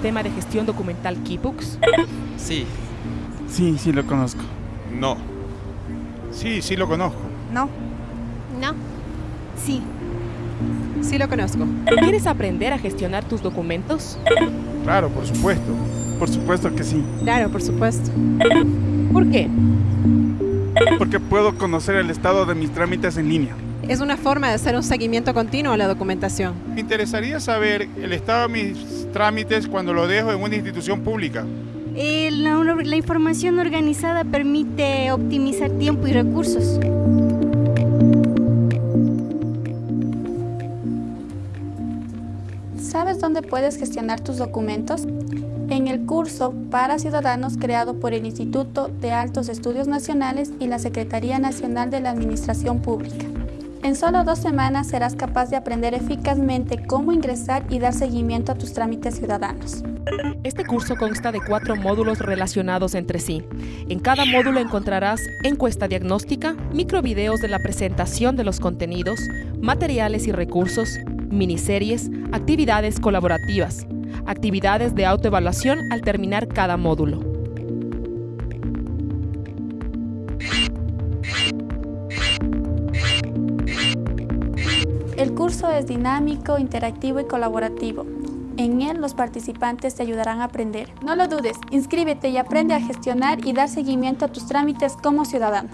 sistema de gestión documental Keybooks? Sí. Sí, sí lo conozco. No. Sí, sí lo conozco. No. No. Sí. Sí lo conozco. ¿Quieres aprender a gestionar tus documentos? Claro, por supuesto. Por supuesto que sí. Claro, por supuesto. ¿Por qué? Porque puedo conocer el estado de mis trámites en línea. Es una forma de hacer un seguimiento continuo a la documentación. Me interesaría saber el estado de mis trámites cuando lo dejo en una institución pública. Eh, la, la información organizada permite optimizar tiempo y recursos. ¿Sabes dónde puedes gestionar tus documentos? En el curso para ciudadanos creado por el Instituto de Altos Estudios Nacionales y la Secretaría Nacional de la Administración Pública. En solo dos semanas serás capaz de aprender eficazmente cómo ingresar y dar seguimiento a tus trámites ciudadanos. Este curso consta de cuatro módulos relacionados entre sí. En cada módulo encontrarás encuesta diagnóstica, microvideos de la presentación de los contenidos, materiales y recursos, miniseries, actividades colaborativas, actividades de autoevaluación al terminar cada módulo. El curso es dinámico, interactivo y colaborativo. En él los participantes te ayudarán a aprender. No lo dudes, inscríbete y aprende a gestionar y dar seguimiento a tus trámites como ciudadano.